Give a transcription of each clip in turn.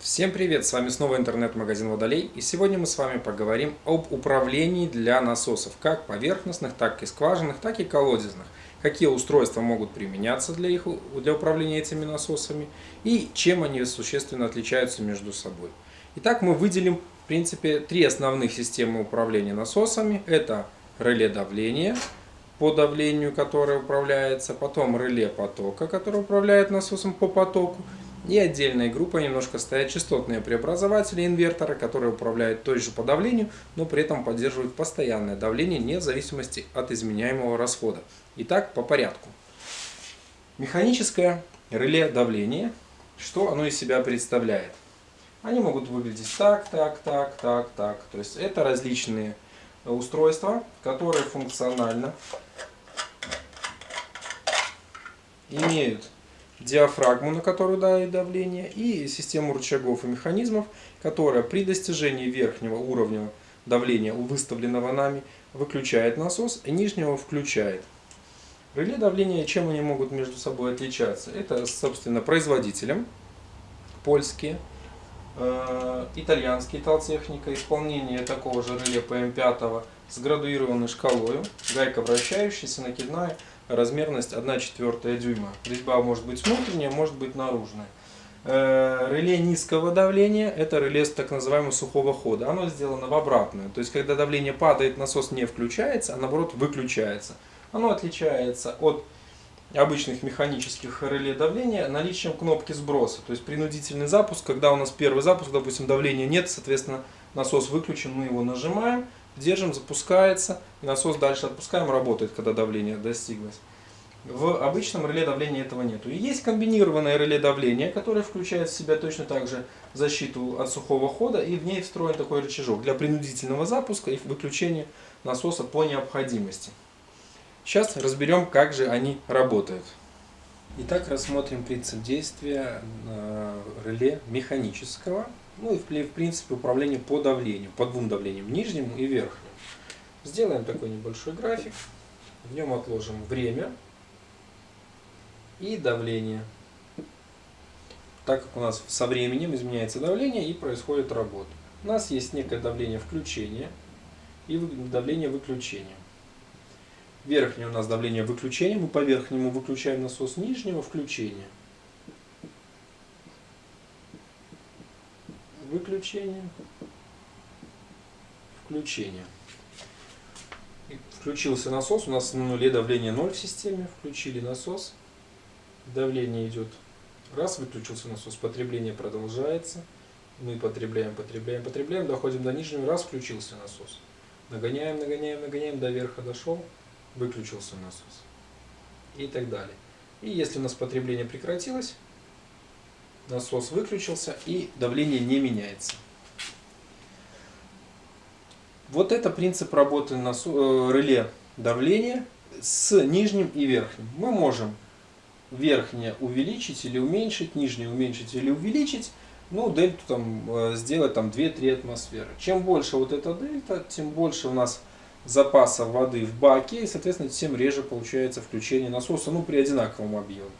Всем привет! С вами снова интернет-магазин Водолей и сегодня мы с вами поговорим об управлении для насосов, как поверхностных, так и скважинных, так и колодезных. Какие устройства могут применяться для, их, для управления этими насосами и чем они существенно отличаются между собой. Итак, мы выделим в принципе три основных системы управления насосами. Это реле давления, по давлению, которое управляется, потом реле потока, который управляет насосом по потоку, и отдельной группой немножко стоят частотные преобразователи инвертора, которые управляют той же по давлению, но при этом поддерживают постоянное давление не в зависимости от изменяемого расхода. Итак, по порядку. Механическое реле давления, что оно из себя представляет? Они могут выглядеть так, так, так, так, так. То есть это различные устройства, которые функционально имеют диафрагму, на которую дает давление, и систему рычагов и механизмов, которая при достижении верхнего уровня давления, выставленного нами, выключает насос, и нижнего включает. Реле давления, чем они могут между собой отличаться? Это, собственно, производителем, польские, э, итальянский Талтехника, исполнение такого же реле ПМ5 с градуированной шкалой, гайка вращающаяся, накидная, размерность 1 четвертая дюйма. Резьба может быть внутренняя, может быть наружная. Э, реле низкого давления – это реле так называемого сухого хода. Оно сделано в обратную. То есть, когда давление падает, насос не включается, а наоборот выключается. Оно отличается от обычных механических реле давления наличием кнопки сброса. То есть, принудительный запуск, когда у нас первый запуск, допустим, давления нет, соответственно, насос выключен, мы его нажимаем – держим, запускается, и насос дальше отпускаем, работает, когда давление достиглось. В обычном реле давления этого нету. И есть комбинированное реле давления, которое включает в себя точно так же защиту от сухого хода, и в ней встроен такой рычажок для принудительного запуска и выключения насоса по необходимости. Сейчас разберем, как же они работают. Итак, рассмотрим принцип действия э, реле механического ну и в принципе управление по давлению, по двум давлениям, нижнему и верхнему. Сделаем такой небольшой график. В нем отложим время и давление. Так как у нас со временем изменяется давление и происходит работа. У нас есть некое давление включения и давление выключения. Верхнее у нас давление выключения, мы по верхнему выключаем насос, нижнего включения. выключение, включение. Включился насос, у нас на нуле давление 0 в системе, включили насос, давление идет, раз, выключился насос, потребление продолжается, мы потребляем, потребляем, потребляем, доходим до нижнего, раз, включился насос. Нагоняем, нагоняем, нагоняем, до верха дошел, выключился насос. И так далее. И если у нас потребление прекратилось, насос выключился и давление не меняется. Вот это принцип работы насо... Э, реле давления с нижним и верхним. Мы можем верхнее увеличить или уменьшить, нижнее уменьшить или увеличить, ну, дельту там э, сделать там 2-3 атмосферы. Чем больше вот эта дельта, тем больше у нас запаса воды в баке, и, соответственно, тем реже получается включение насоса, ну, при одинаковом объеме.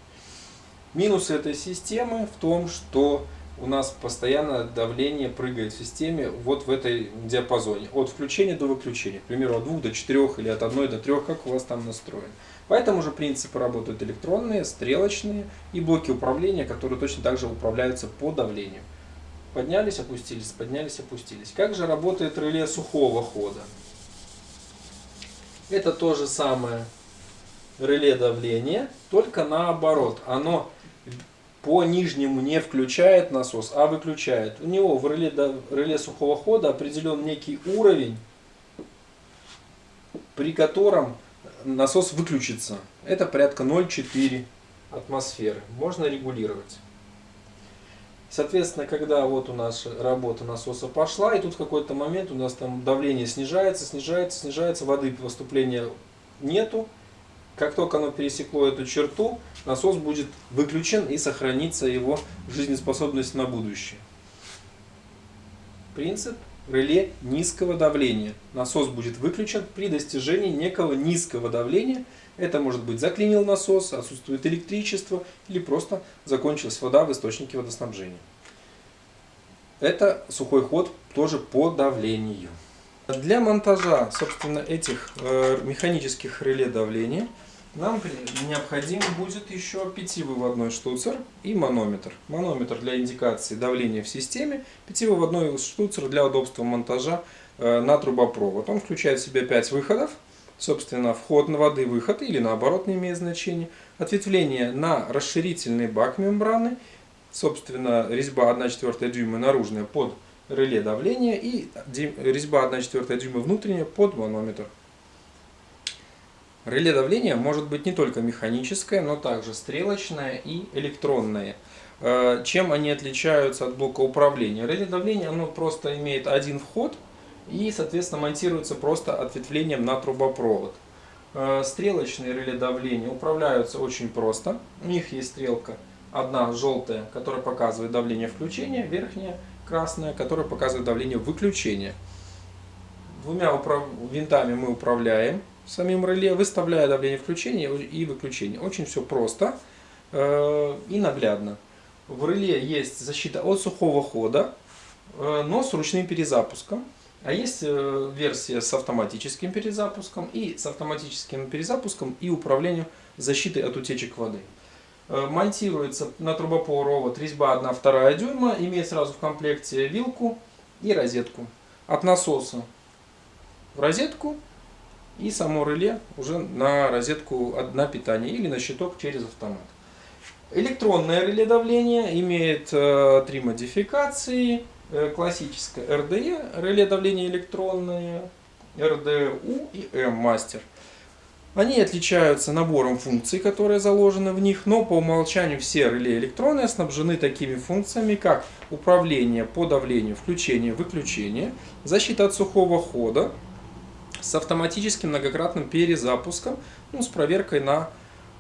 Минус этой системы в том, что у нас постоянно давление прыгает в системе вот в этой диапазоне. От включения до выключения. К примеру, от 2 до 4 или от 1 до 3, как у вас там настроено. По этому же принципу работают электронные, стрелочные и блоки управления, которые точно так же управляются по давлению. Поднялись, опустились, поднялись, опустились. Как же работает реле сухого хода? Это то же самое реле давления, только наоборот. Оно по нижнему не включает насос, а выключает. У него в реле, реле сухого хода определен некий уровень, при котором насос выключится. Это порядка 0,4 атмосферы. Можно регулировать. Соответственно, когда вот у нас работа насоса пошла, и тут в какой-то момент у нас там давление снижается, снижается, снижается, воды поступления нету, как только оно пересекло эту черту, насос будет выключен и сохранится его жизнеспособность на будущее. Принцип реле низкого давления. Насос будет выключен при достижении некого низкого давления. Это может быть заклинил насос, отсутствует электричество или просто закончилась вода в источнике водоснабжения. Это сухой ход тоже по давлению. Для монтажа, собственно, этих э, механических реле давления нам необходим будет еще пятивыводной штуцер и манометр. Манометр для индикации давления в системе, пятивыводной штуцер для удобства монтажа э, на трубопровод. Он включает в себя 5 выходов, собственно, вход на воды, выход или наоборот не имеет значения, ответвление на расширительный бак мембраны, собственно, резьба 1,4 дюйма наружная под реле давления и резьба 1,4 дюйма внутренняя под манометр. Реле давления может быть не только механическое, но также стрелочное и электронное. Э, чем они отличаются от блока управления? Реле давления оно просто имеет один вход и, соответственно, монтируется просто ответвлением на трубопровод. Э, стрелочные реле давления управляются очень просто. У них есть стрелка одна желтая, которая показывает давление включения, верхняя красная, которая показывает давление выключения. Двумя винтами мы управляем самим реле, выставляя давление включения и выключения. Очень все просто э, и наглядно. В реле есть защита от сухого хода, э, но с ручным перезапуском. А есть э, версия с автоматическим перезапуском и с автоматическим перезапуском и управлением защитой от утечек воды. Э, монтируется на трубопровод резьба 1-2 дюйма, имеет сразу в комплекте вилку и розетку. От насоса в розетку и само реле уже на розетку на питание или на щиток через автомат. Электронное реле давления имеет э, три модификации. Э, классическое RDE, реле давления электронное, RDU и M-мастер. Они отличаются набором функций, которые заложены в них, но по умолчанию все реле электронные снабжены такими функциями, как управление по давлению, включение, выключение, защита от сухого хода с автоматическим многократным перезапуском, ну, с проверкой на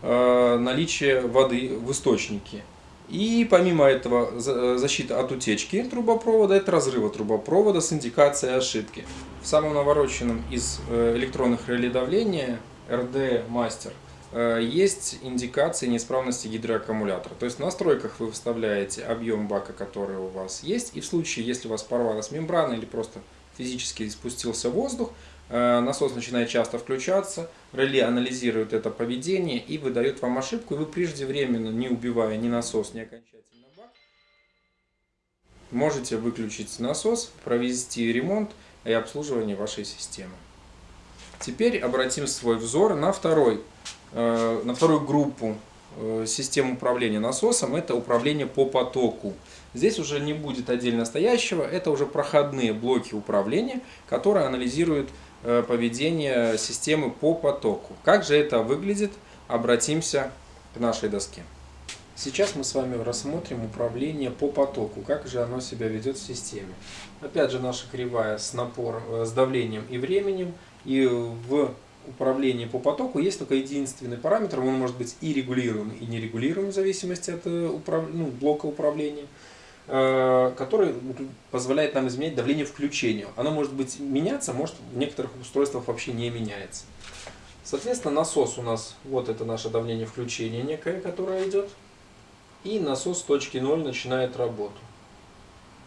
э, наличие воды в источнике. И помимо этого защита от утечки трубопровода, это разрыва трубопровода с индикацией ошибки. В самом навороченном из э, электронных реле давления RD Master э, есть индикации неисправности гидроаккумулятора. То есть в настройках вы вставляете объем бака, который у вас есть, и в случае, если у вас порвалась мембрана или просто физически спустился воздух, э, насос начинает часто включаться, реле анализирует это поведение и выдает вам ошибку, и вы преждевременно, не убивая ни насос, ни окончательно бак, можете выключить насос, провести ремонт и обслуживание вашей системы. Теперь обратим свой взор на, второй, э, на вторую группу э, систем управления насосом. Это управление по потоку. Здесь уже не будет отдельно стоящего, это уже проходные блоки управления, которые анализируют э, поведение системы по потоку. Как же это выглядит? Обратимся к нашей доске. Сейчас мы с вами рассмотрим управление по потоку, как же оно себя ведет в системе. Опять же наша кривая с, напор, с давлением и временем – и в управлении по потоку есть только единственный параметр, он может быть и регулируемый, и нерегулируемый в зависимости от э, управ... ну, блока управления, э, который позволяет нам изменять давление включения. Оно может быть меняться, может в некоторых устройствах вообще не меняется. Соответственно, насос у нас, вот это наше давление включения некое, которое идет. И насос точки 0 начинает работу.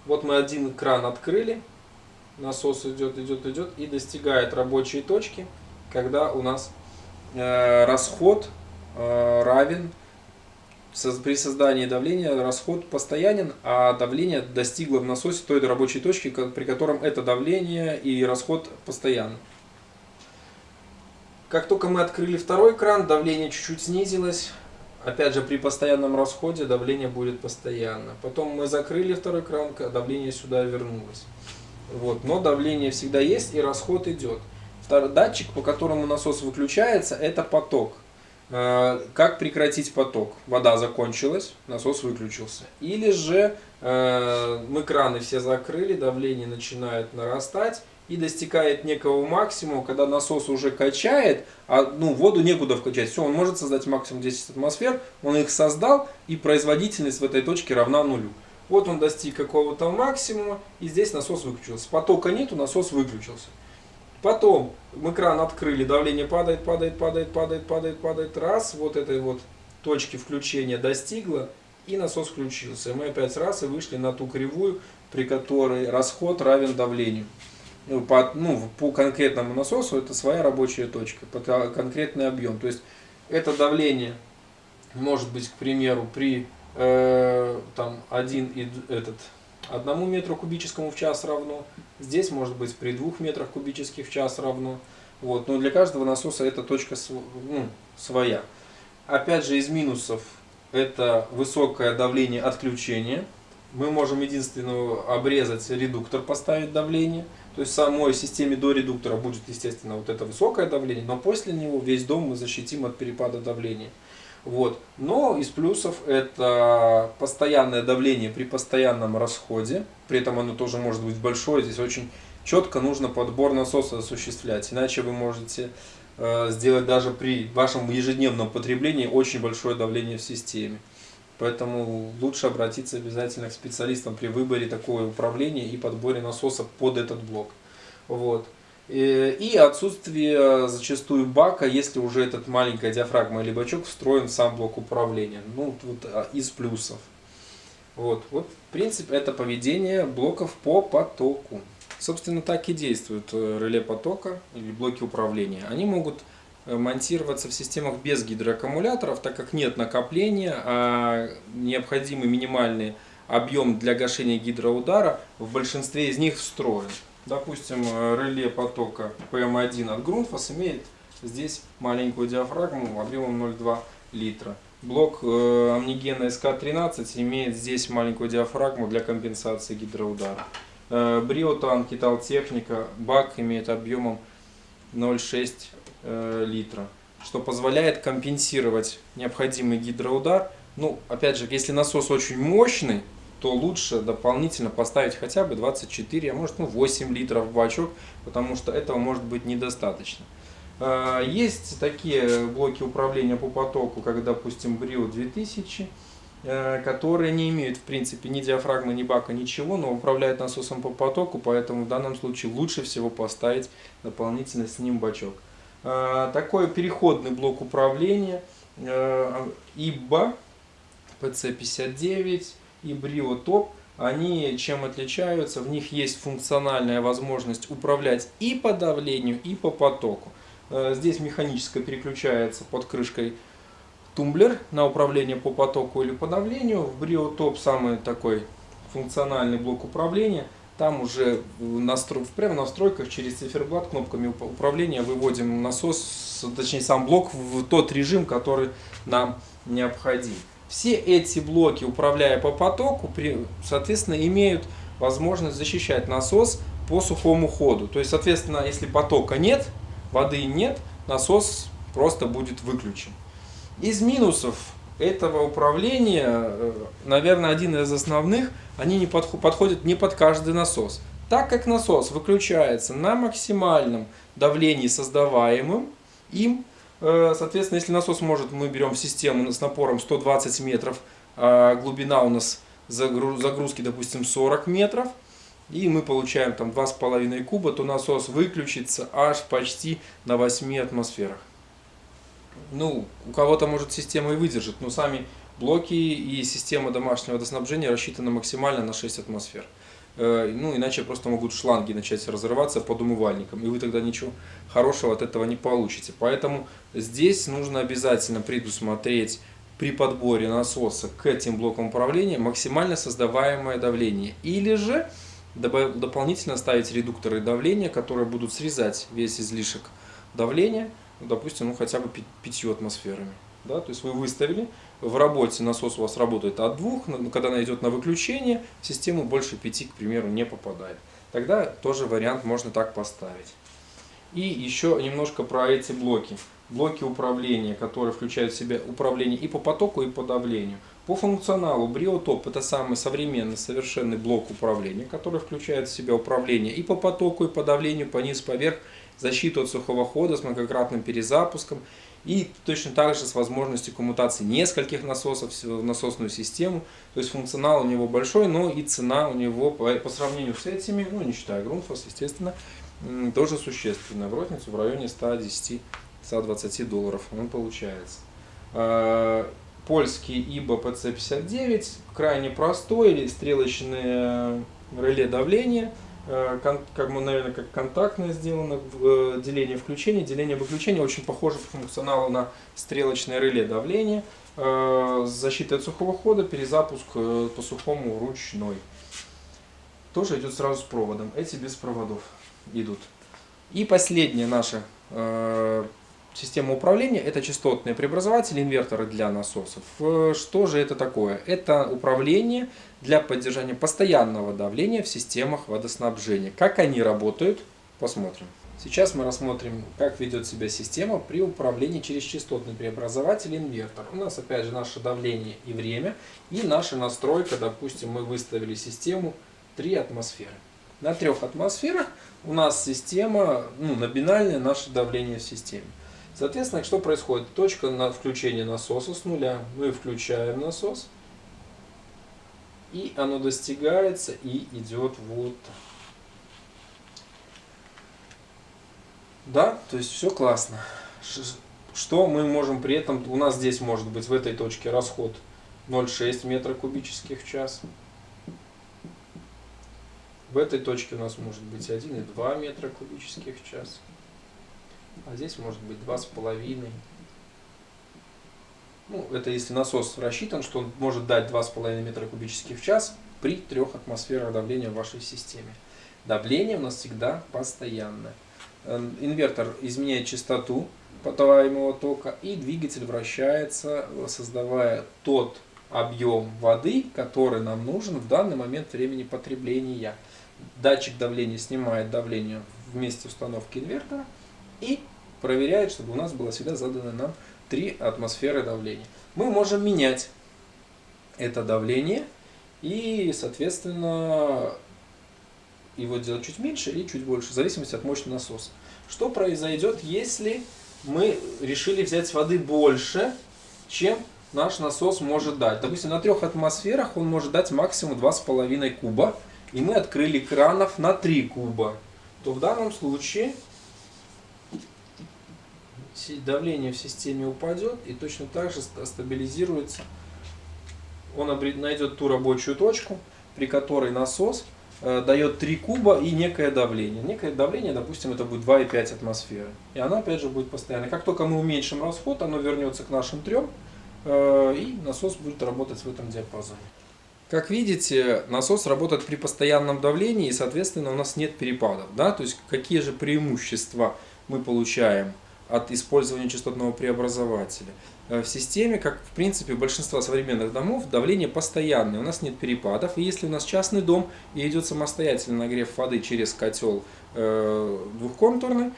Вот мы один кран открыли, насос идет, идет, идет и достигает рабочей точки, когда у нас э, расход э, равен при создании давления расход постоянен, а давление достигло в насосе той рабочей точки, при котором это давление и расход постоянны. Как только мы открыли второй кран, давление чуть-чуть снизилось. Опять же, при постоянном расходе давление будет постоянно. Потом мы закрыли второй кран, давление сюда вернулось. Вот, но давление всегда есть и расход идет. Датчик, по которому насос выключается, это поток. Э, как прекратить поток? Вода закончилась, насос выключился. Или же э, мы краны все закрыли, давление начинает нарастать и достигает некого максимума, когда насос уже качает, а ну, воду некуда вкачать. Все, он может создать максимум 10 атмосфер, он их создал, и производительность в этой точке равна нулю. Вот он достиг какого-то максимума, и здесь насос выключился. Потока нету, насос выключился. Потом мы кран открыли, давление падает, падает, падает, падает, падает, падает. Раз, вот этой вот точки включения достигло, и насос включился. Мы опять раз и вышли на ту кривую, при которой расход равен давлению. Ну, по, ну, по конкретному насосу это своя рабочая точка, под конкретный объем. То есть это давление может быть, к примеру, при э, там, 1 и этот, 1 метру кубическому в час равно. Здесь может быть при 2 метрах кубических в час равно. Вот. Но для каждого насоса эта точка ну, своя. Опять же, из минусов это высокое давление отключения. Мы можем единственно обрезать редуктор, поставить давление. То есть в самой системе до редуктора будет, естественно, вот это высокое давление, но после него весь дом мы защитим от перепада давления. Вот. Но из плюсов это постоянное давление при постоянном расходе. При этом оно тоже может быть большое. Здесь очень четко нужно подбор насоса осуществлять. Иначе вы можете э, сделать даже при вашем ежедневном потреблении очень большое давление в системе. Поэтому лучше обратиться обязательно к специалистам при выборе такого управления и подборе насоса под этот блок. Вот. Э, и отсутствие зачастую бака, если уже этот маленькая диафрагма или бачок встроен в сам блок управления. Ну, вот а, из плюсов. Вот, вот, в принципе, это поведение блоков по потоку. Собственно, так и действуют э, реле потока или блоки управления. Они могут э, монтироваться в системах без гидроаккумуляторов, так как нет накопления, а необходимый минимальный объем для гашения гидроудара в большинстве из них встроен. Допустим, э, реле потока PM1 от Grundfos имеет здесь маленькую диафрагму объемом 0,2 литра. Блок э, Амнигена SK13 имеет здесь маленькую диафрагму для компенсации гидроудара. Э, Бриотан Киталтехника бак имеет объемом 0,6 э, литра, что позволяет компенсировать необходимый гидроудар. Ну, опять же, если насос очень мощный, то лучше дополнительно поставить хотя бы 24, а может ну, 8 литров в бачок, потому что этого может быть недостаточно. А, есть такие блоки управления по потоку, как, допустим, Brio 2000, э, которые не имеют, в принципе, ни диафрагмы, ни бака, ничего, но управляют насосом по потоку, поэтому в данном случае лучше всего поставить дополнительно с ним бачок. А, такой переходный блок управления IBA PC59 и Brio Top, они чем отличаются? В них есть функциональная возможность управлять и по давлению, и по потоку. Э, здесь механически переключается под крышкой тумблер на управление по потоку или по давлению. В Brio Top самый такой функциональный блок управления. Там уже настро... прямо в настройках через циферблат кнопками управления выводим насос, точнее сам блок в тот режим, который нам необходим. Все эти блоки, управляя по потоку, соответственно, имеют возможность защищать насос по сухому ходу. То есть, соответственно, если потока нет, воды нет, насос просто будет выключен. Из минусов этого управления, э, наверное, один из основных, они не подходят не под каждый насос. Так как насос выключается на максимальном давлении создаваемым им, соответственно, если насос может, мы берем систему с напором 120 метров, а глубина у нас загрузки, допустим, 40 метров, и мы получаем там 2,5 куба, то насос выключится аж почти на 8 атмосферах. Ну, у кого-то может система и выдержит, но сами блоки и система домашнего водоснабжения рассчитаны максимально на 6 атмосфер. Э, ну, иначе просто могут шланги начать разрываться под умывальником, и вы тогда ничего хорошего от этого не получите. Поэтому здесь нужно обязательно предусмотреть при подборе насоса к этим блокам управления максимально создаваемое давление. Или же дополнительно ставить редукторы давления, которые будут срезать весь излишек давления, допустим, ну, хотя бы 5 атмосферами. Да? То есть вы выставили, в работе насос у вас работает от двух, но когда она идет на выключение, в систему больше 5, к примеру, не попадает. Тогда тоже вариант можно так поставить. И еще немножко про эти блоки. Блоки управления, которые включают в себя управление и по потоку, и по давлению. По функционалу Бриотоп это самый современный совершенный блок управления, который включает в себя управление и по потоку, и по давлению, по низ, поверх, защиту от сухого хода с многократным перезапуском и точно так же с возможностью коммутации нескольких насосов в насосную систему. То есть функционал у него большой, но и цена у него по, по сравнению с этими, ну не считая Grundfos, естественно, тоже существенная. В розницу в районе 110-120 долларов он получается. А, польский IBA PC59, крайне простой стрелочное реле давления, э, как мы, наверное, как контактное сделано, э, деление включения, деление выключения, очень похоже по функционалу на стрелочное реле давления, с защитой от сухого хода, перезапуск по сухому ручной. Тоже идет сразу с проводом, эти без проводов идут. И последняя наша Система управления – это частотные преобразователи, инверторы для насосов. Э, что же это такое? Это управление для поддержания постоянного давления в системах водоснабжения. Как они работают, посмотрим. Сейчас мы рассмотрим, как ведет себя система при управлении через частотный преобразователь инвертор. У нас опять же наше давление и время, и наша настройка, допустим, мы выставили систему 3 атмосферы. На трех атмосферах у нас система, ну, номинальное наше давление в системе. Соответственно, что происходит? Точка на включение насоса с нуля. Мы включаем насос. И оно достигается и идет вот Да, то есть все классно. Что мы можем при этом, у нас здесь может быть в этой точке расход 0,6 метра кубических в час. В этой точке у нас может быть 1,2 метра кубических в час а здесь может быть два с половиной. Ну, это если насос рассчитан, что он может дать 2,5 метра кубических в час при трех атмосферах давления в вашей системе. Давление у нас всегда постоянное. Эм, инвертор изменяет частоту потоваемого тока и двигатель вращается, создавая тот объем воды, который нам нужен в данный момент времени потребления. Датчик давления снимает давление в месте установки инвертора и проверяет, чтобы у нас было всегда задано нам 3 атмосферы давления. Мы можем менять это давление и, соответственно, его делать чуть меньше или чуть больше, в зависимости от мощности насоса. Что произойдет, если мы решили взять воды больше, чем наш насос может дать? Допустим, на трех атмосферах он может дать максимум 2,5 куба, и мы открыли кранов на 3 куба. То в данном случае давление в системе упадет и точно так же стабилизируется. Он найдет ту рабочую точку, при которой насос э, дает 3 куба и некое давление. Некое давление, допустим, это будет 2,5 атмосферы. И оно опять же будет постоянно. Как только мы уменьшим расход, оно вернется к нашим трем, э, и насос будет работать в этом диапазоне. Как видите, насос работает при постоянном давлении, и, соответственно, у нас нет перепадов. Да? То есть, какие же преимущества мы получаем от использования частотного преобразователя. Э, в системе, как в принципе большинство современных домов, давление постоянное, у нас нет перепадов. И если у нас частный дом и идет самостоятельный нагрев воды через котел э, двухконтурный,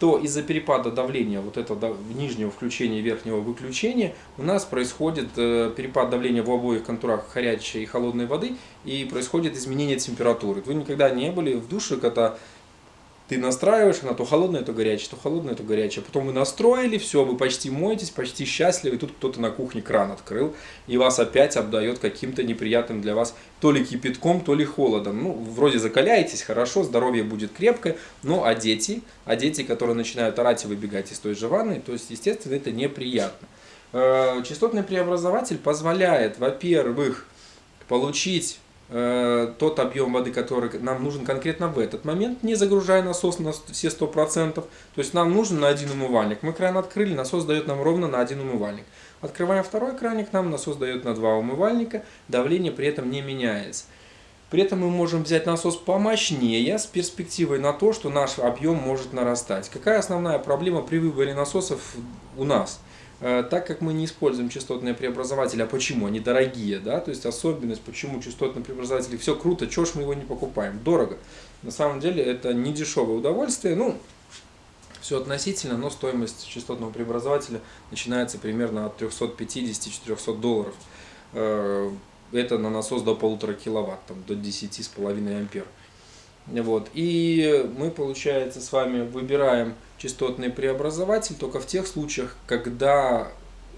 то из-за перепада давления, вот этого нижнего включения и верхнего выключения, у нас происходит э, перепад давления в обоих контурах горячей и холодной воды, и происходит изменение температуры. Вы никогда не были в душе, когда ты настраиваешь, она то холодная, то горячая, то холодная, то горячая. Потом вы настроили, все, вы почти моетесь, почти счастливы, и тут кто-то на кухне кран открыл, и вас опять обдает каким-то неприятным для вас то ли кипятком, то ли холодом. Ну, вроде закаляетесь, хорошо, здоровье будет крепкое, но а дети, а дети, которые начинают орать и выбегать из той же ванны, то есть, естественно, это неприятно. Э, частотный преобразователь позволяет, во-первых, получить тот объем воды, который нам нужен конкретно в этот момент, не загружая насос на все 100%. То есть нам нужен на один умывальник. Мы кран открыли, насос дает нам ровно на один умывальник. Открываем второй краник, нам насос дает на два умывальника, давление при этом не меняется. При этом мы можем взять насос помощнее с перспективой на то, что наш объем может нарастать. Какая основная проблема при выборе насосов у нас? Э, так как мы не используем частотные преобразователи, а почему? Они дорогие, да, то есть особенность, почему частотные преобразователи, все круто, чего ж мы его не покупаем? Дорого. На самом деле это не дешевое удовольствие, ну, все относительно, но стоимость частотного преобразователя начинается примерно от 350-400 долларов. Э, это на насос до полутора киловатт, там, до 10,5 ампер. Вот. И мы, получается, с вами выбираем частотный преобразователь только в тех случаях, когда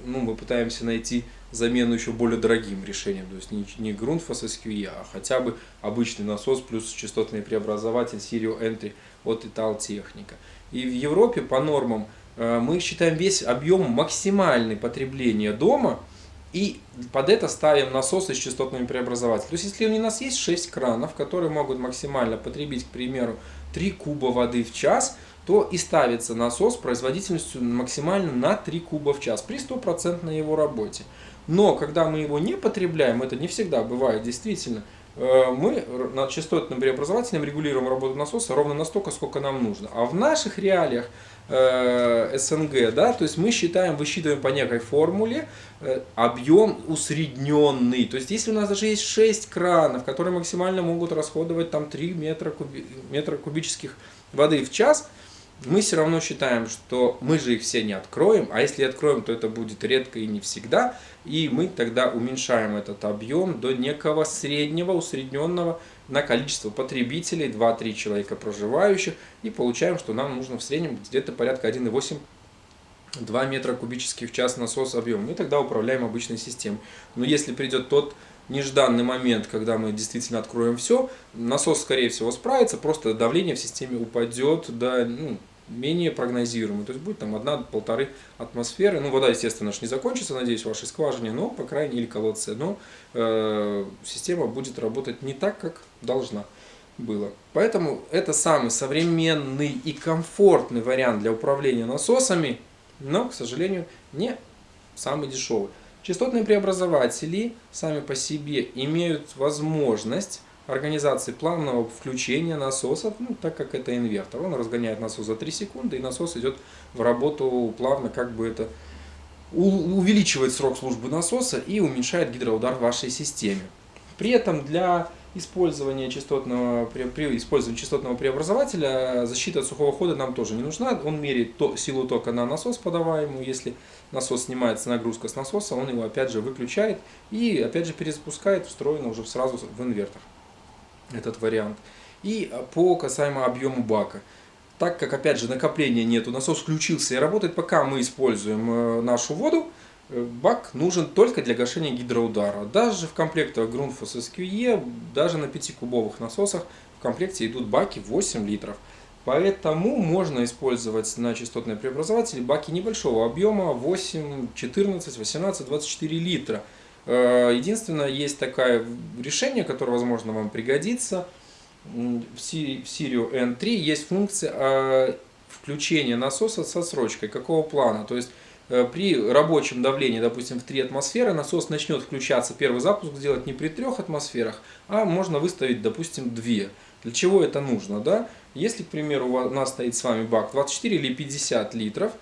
ну, мы пытаемся найти замену еще более дорогим решением. То есть не, не Grundfos SQE, а хотя бы обычный насос плюс частотный преобразователь Serial Entry от Italtechnica. И в Европе по нормам э, мы считаем весь объем максимальной потребления дома И под это ставим насосы с частотными преобразователями. То есть, если у нас есть 6 кранов, которые могут максимально потребить, к примеру, 3 куба воды в час, то и ставится насос производительностью максимально на 3 куба в час при стопроцентной его работе. Но когда мы его не потребляем, это не всегда бывает действительно, э, мы над частотным преобразователем регулируем работу насоса ровно настолько, сколько нам нужно. А в наших реалиях э, СНГ, да, то есть мы считаем, высчитываем по некой формуле э, объем усредненный. То есть если у нас даже есть 6 кранов, которые максимально могут расходовать там 3 метра, куби, метра кубических воды в час, мы все равно считаем, что мы же их все не откроем, а если откроем, то это будет редко и не всегда, и мы тогда уменьшаем этот объем до некого среднего, усредненного на количество потребителей, 2-3 человека проживающих, и получаем, что нам нужно в среднем где-то порядка 1,8 2 метра кубических в час насос объем. Мы тогда управляем обычной системой. Но если придет тот нежданный момент, когда мы действительно откроем все, насос, скорее всего, справится, просто давление в системе упадет до ну, менее прогнозируемый. То есть будет там одна-полторы атмосферы. Ну, вода, естественно, не закончится, надеюсь, в вашей скважине, но, по крайней мере, колодце. Но э, система будет работать не так, как должна была. Поэтому это самый современный и комфортный вариант для управления насосами, но, к сожалению, не самый дешевый. Частотные преобразователи сами по себе имеют возможность организации плавного включения насосов, ну, так как это инвертор. Он разгоняет насос за 3 секунды, и насос идет в работу плавно, как бы это увеличивает срок службы насоса и уменьшает гидроудар в вашей системе. При этом для использования частотного, при, при использовании частотного преобразователя защита от сухого хода нам тоже не нужна. Он меряет то, силу тока на насос подаваемую. Если насос снимается нагрузка с насоса, он его опять же выключает и опять же перезапускает встроенно уже сразу в инвертор этот вариант. И а, по касаемо объему бака. Так как, опять же, накопления нету, насос включился и работает, пока мы используем э, нашу воду, э, бак нужен только для гашения гидроудара. Даже в комплектах Grundfos SQE, даже на 5-кубовых насосах в комплекте идут баки 8 литров. Поэтому можно использовать на частотные преобразователи баки небольшого объема 8, 14, 18, 24 литра. Э, единственное, есть такое решение, которое, возможно, вам пригодится. В Sirio N3 есть функция э, включения насоса со срочкой. Какого плана? То есть э, при рабочем давлении, допустим, в 3 атмосферы, насос начнет включаться, первый запуск сделать не при 3 атмосферах, а можно выставить, допустим, 2. Для чего это нужно? Да? Если, к примеру, у нас стоит с вами бак 24 или 50 литров,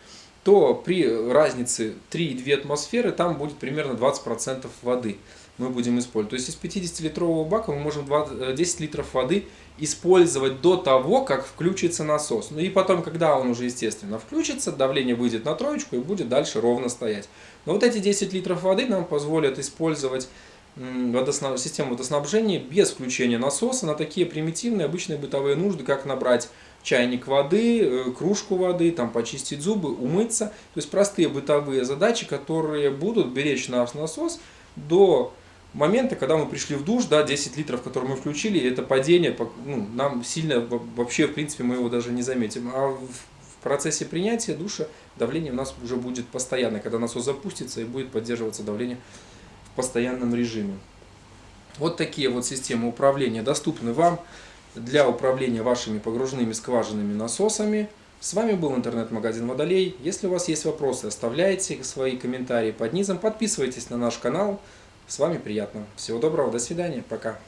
то при разнице 3,2 атмосферы там будет примерно 20% воды мы будем использовать. То есть из 50-литрового бака мы можем 20, 10 э, литров воды использовать до того, как включится насос. Ну и потом, когда он уже, естественно, включится, давление выйдет на троечку и будет дальше ровно стоять. Но вот эти 10 литров воды нам позволят использовать водоснаб... систему водоснабжения без включения насоса на такие примитивные обычные бытовые нужды, как набрать чайник воды, э, кружку воды, там почистить зубы, умыться. То есть простые бытовые задачи, которые будут беречь наш насос до момента, когда мы пришли в душ, да, 10 литров, которые мы включили, это падение, ну, нам сильно, вообще, в принципе, мы его даже не заметим. А в процессе принятия душа давление у нас уже будет постоянно, когда насос запустится и будет поддерживаться давление в постоянном режиме. Вот такие вот системы управления доступны вам для управления вашими погружными скважинными насосами. С вами был интернет-магазин Водолей. Если у вас есть вопросы, оставляйте свои комментарии под низом, подписывайтесь на наш канал. С вами приятно. Всего доброго, до свидания, пока.